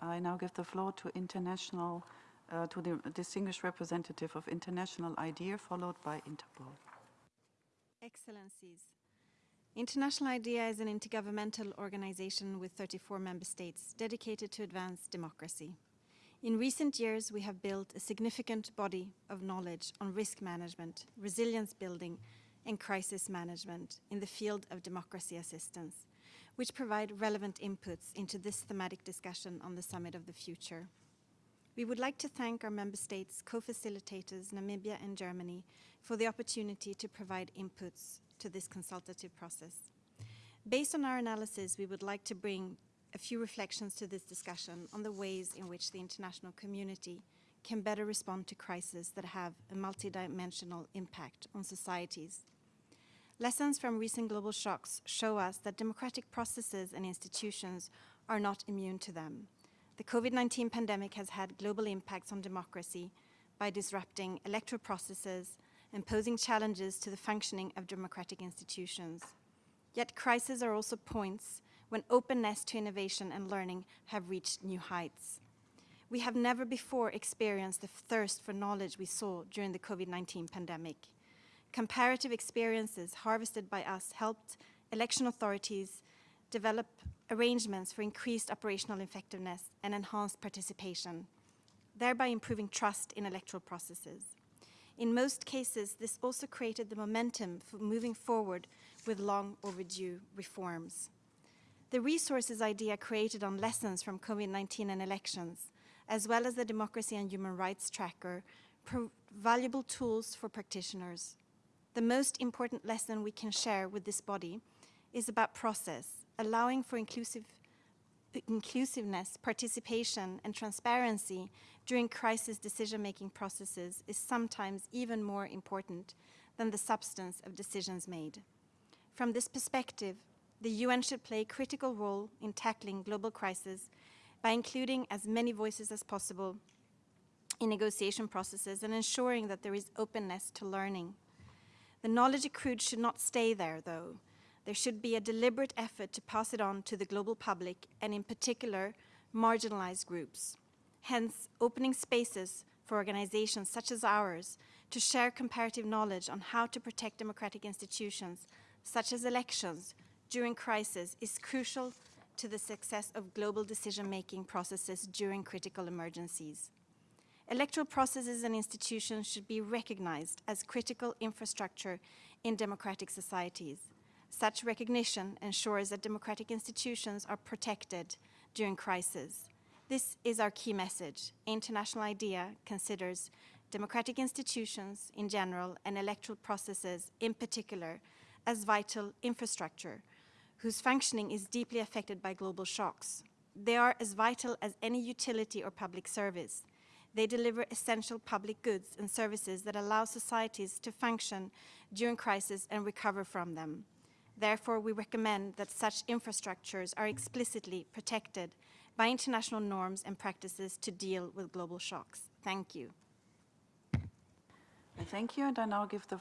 I now give the floor to international, uh, to the distinguished representative of International IDEA, followed by Interpol. Excellencies, International IDEA is an intergovernmental organization with 34 member states dedicated to advance democracy. In recent years, we have built a significant body of knowledge on risk management, resilience building, and crisis management in the field of democracy assistance, which provide relevant inputs into this thematic discussion on the Summit of the Future. We would like to thank our member states, co-facilitators, Namibia and Germany, for the opportunity to provide inputs to this consultative process. Based on our analysis, we would like to bring a few reflections to this discussion on the ways in which the international community can better respond to crises that have a multidimensional impact on societies. Lessons from recent global shocks show us that democratic processes and institutions are not immune to them. The COVID-19 pandemic has had global impacts on democracy by disrupting electoral processes and posing challenges to the functioning of democratic institutions. Yet crises are also points when openness to innovation and learning have reached new heights. We have never before experienced the thirst for knowledge we saw during the COVID-19 pandemic. Comparative experiences harvested by us helped election authorities develop arrangements for increased operational effectiveness and enhanced participation, thereby improving trust in electoral processes. In most cases, this also created the momentum for moving forward with long overdue reforms. The resources IDEA created on lessons from COVID-19 and elections, as well as the Democracy and Human Rights Tracker, valuable tools for practitioners. The most important lesson we can share with this body is about process, allowing for inclusive, inclusiveness, participation, and transparency during crisis decision-making processes is sometimes even more important than the substance of decisions made. From this perspective, the UN should play a critical role in tackling global crises by including as many voices as possible in negotiation processes and ensuring that there is openness to learning. The knowledge accrued should not stay there, though. There should be a deliberate effort to pass it on to the global public and in particular, marginalized groups. Hence, opening spaces for organizations such as ours to share comparative knowledge on how to protect democratic institutions, such as elections, during crisis is crucial to the success of global decision-making processes during critical emergencies. Electoral processes and institutions should be recognized as critical infrastructure in democratic societies. Such recognition ensures that democratic institutions are protected during crisis. This is our key message. International IDEA considers democratic institutions in general and electoral processes in particular as vital infrastructure whose functioning is deeply affected by global shocks. They are as vital as any utility or public service. They deliver essential public goods and services that allow societies to function during crisis and recover from them. Therefore, we recommend that such infrastructures are explicitly protected by international norms and practices to deal with global shocks. Thank you. Thank you, and I now give the floor